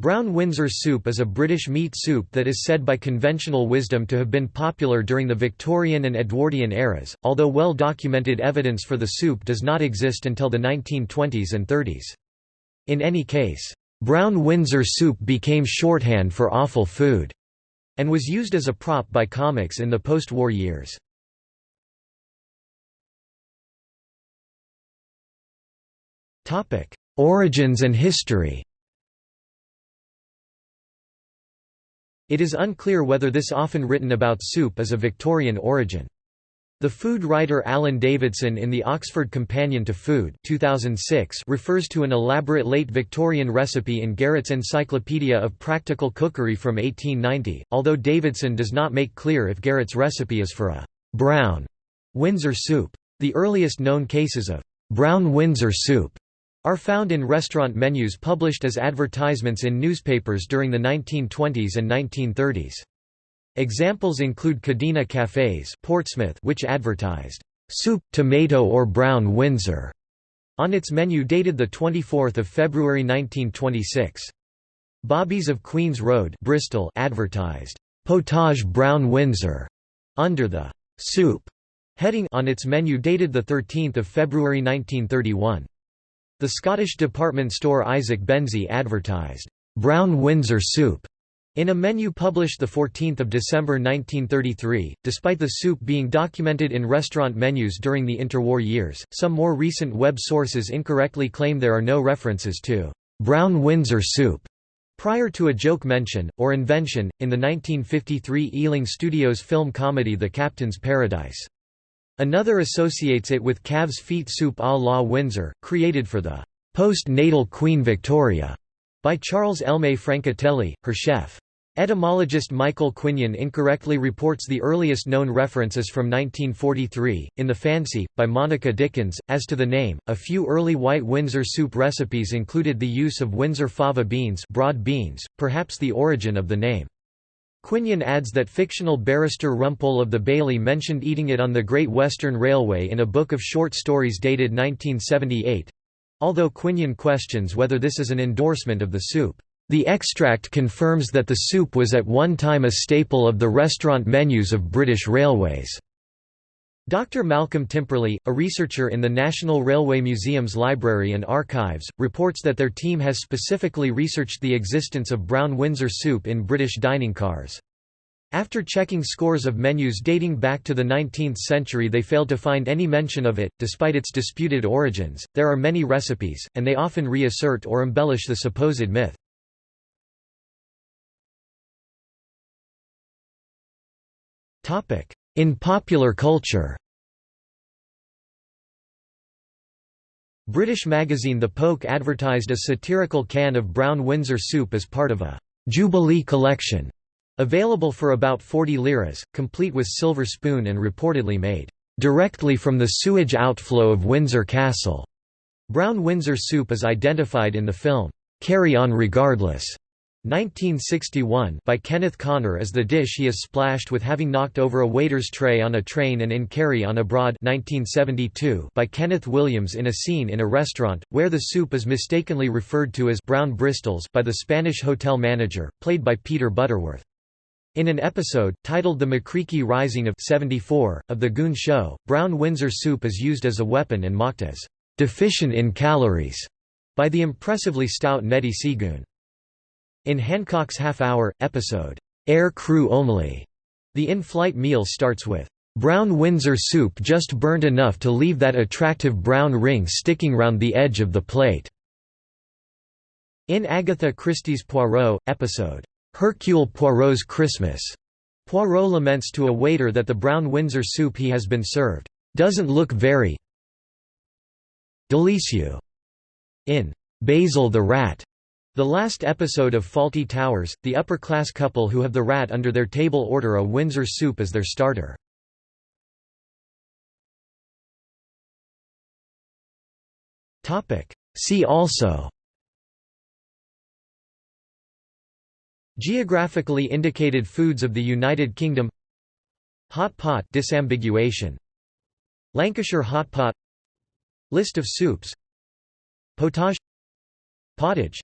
Brown Windsor soup is a British meat soup that is said by conventional wisdom to have been popular during the Victorian and Edwardian eras, although well-documented evidence for the soup does not exist until the 1920s and 30s. In any case, Brown Windsor soup became shorthand for awful food, and was used as a prop by comics in the post-war years. Origins and history It is unclear whether this often written about soup is of Victorian origin. The food writer Alan Davidson in the Oxford Companion to Food 2006 refers to an elaborate late Victorian recipe in Garrett's Encyclopedia of Practical Cookery from 1890, although Davidson does not make clear if Garrett's recipe is for a «brown» Windsor soup. The earliest known cases of «brown Windsor soup» are found in restaurant menus published as advertisements in newspapers during the 1920s and 1930s. Examples include Cadena Cafés Portsmouth which advertised, "'Soup, Tomato or Brown Windsor' on its menu dated 24 February 1926. Bobby's of Queen's Road Bristol advertised, "'Potage Brown Windsor' under the "'Soup' heading on its menu dated 13 February 1931. The Scottish department store Isaac Benzie advertised, "'Brown Windsor Soup' in a menu published 14 December 1933. Despite the soup being documented in restaurant menus during the interwar years, some more recent web sources incorrectly claim there are no references to "'Brown Windsor Soup' prior to a joke mention, or invention, in the 1953 Ealing Studios film comedy The Captain's Paradise. Another associates it with calves' feet soup à la Windsor, created for the post-natal Queen Victoria by Charles Elme Francatelli, her chef. Etymologist Michael Quinion incorrectly reports the earliest known references from 1943, in The Fancy, by Monica Dickens. As to the name, a few early white Windsor soup recipes included the use of Windsor fava beans, broad beans, perhaps the origin of the name. Quinion adds that fictional barrister Rumpole of the Bailey mentioned eating it on the Great Western Railway in a book of short stories dated 1978 although Quinion questions whether this is an endorsement of the soup. The extract confirms that the soup was at one time a staple of the restaurant menus of British Railways. Dr. Malcolm Timperley, a researcher in the National Railway Museum's Library and Archives, reports that their team has specifically researched the existence of brown Windsor soup in British dining cars. After checking scores of menus dating back to the 19th century, they failed to find any mention of it. Despite its disputed origins, there are many recipes, and they often reassert or embellish the supposed myth. In popular culture British magazine The Poke advertised a satirical can of brown Windsor soup as part of a «Jubilee collection» available for about 40 liras, complete with silver spoon and reportedly made «directly from the sewage outflow of Windsor Castle». Brown Windsor soup is identified in the film «Carry On Regardless» 1961 by Kenneth Connor as the dish he is splashed with having knocked over a waiter's tray on a train and in Carry On Abroad 1972 by Kenneth Williams in a scene in a restaurant, where the soup is mistakenly referred to as brown Bristols by the Spanish hotel manager, played by Peter Butterworth. In an episode, titled The MacReekie Rising of 74, of The Goon Show, brown Windsor soup is used as a weapon and mocked as "...deficient in calories", by the impressively stout Neddie Seagoon. In Hancock's Half Hour, episode, Air Crew Only, the in-flight meal starts with, "...brown Windsor soup just burnt enough to leave that attractive brown ring sticking round the edge of the plate." In Agatha Christie's Poirot, episode, "...Hercule Poirot's Christmas", Poirot laments to a waiter that the brown Windsor soup he has been served, "...doesn't look very delicieux." In "...Basil the Rat", the last episode of Fawlty Towers, the upper-class couple who have the rat under their table order a Windsor soup as their starter. See also. Geographically indicated foods of the United Kingdom. Hot pot disambiguation. Lancashire hot pot. List of soups. Potage Pottage